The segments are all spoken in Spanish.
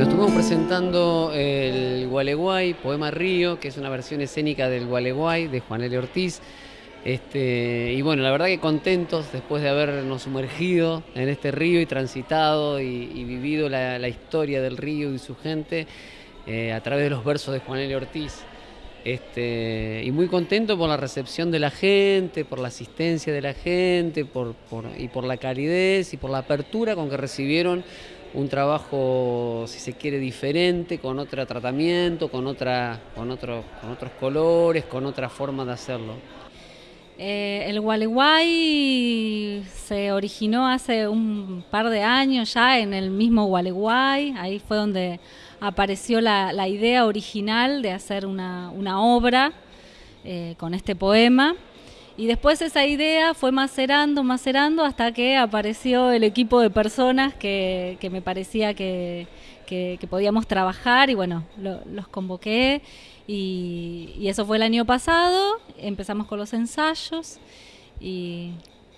Bueno, estuvimos presentando el Gualeguay, Poema Río, que es una versión escénica del Gualeguay de Juan L. Ortiz. Este, y bueno, la verdad que contentos después de habernos sumergido en este río y transitado y, vivido la, historia del río y su gente eh, a través de los versos de Juan L. Ortiz. Este, y muy contento por la recepción de la gente, por la asistencia de la gente y por la calidez y por la apertura con que recibieron un trabajo, si se quiere, diferente, con otro tratamiento, con, otra, con, otro, con otros colores, con otra forma de hacerlo. Eh, el Gualeguay se originó hace un par de años ya en el mismo Gualeguay, ahí fue donde apareció la, idea original de hacer una, obra eh, con este poema. Y después esa idea fue macerando, macerando, hasta que apareció el equipo de personas que, me parecía que, podíamos trabajar y bueno, los convoqué y, eso fue el año pasado, empezamos con los ensayos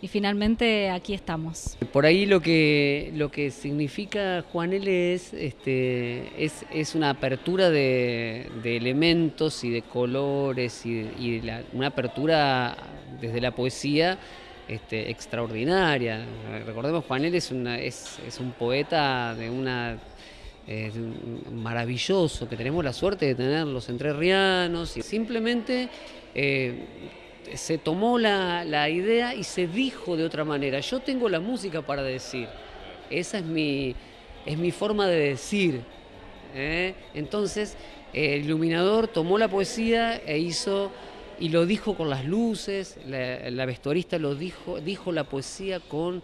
y finalmente aquí estamos. Por ahí lo que, lo que significa Juan L es, este, es, una apertura de, elementos y de colores y, una apertura desde la poesía este, extraordinaria. Recordemos, Juan L es, un poeta de una maravilloso, que tenemos la suerte de tener los entrerrianos y simplemente eh, se tomó la, idea y se dijo de otra manera. Yo tengo la música para decir. Esa es mi, es mi forma de decir. ¿eh? Entonces, el iluminador tomó la poesía e hizo y lo dijo con las luces, la, la lo dijo, dijo la poesía con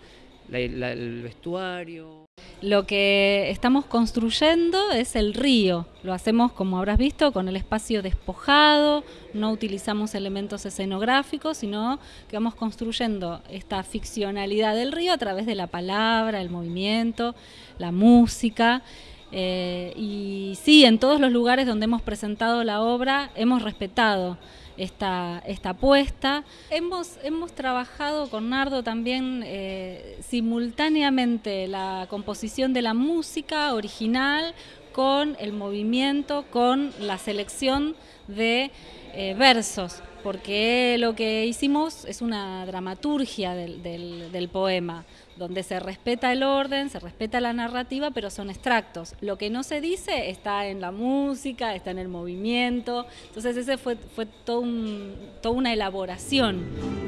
el vestuario. Lo que estamos construyendo es el río. Lo hacemos, como habrás visto, con el espacio despojado, no utilizamos elementos escenográficos, sino que vamos construyendo esta ficcionalidad del río a través de la palabra, el movimiento, la música. Eh, y sí, en todos los lugares donde hemos presentado la obra hemos respetado esta, esta apuesta. Hemos, hemos trabajado con Nardo también eh, simultáneamente la composición de la música original con el movimiento, con la selección de eh, versos, porque lo que hicimos es una dramaturgia del, del, poema, donde se respeta el orden, se respeta la narrativa, pero son extractos. Lo que no se dice está en la música, está en el movimiento, entonces ese fue, fue toda una elaboración.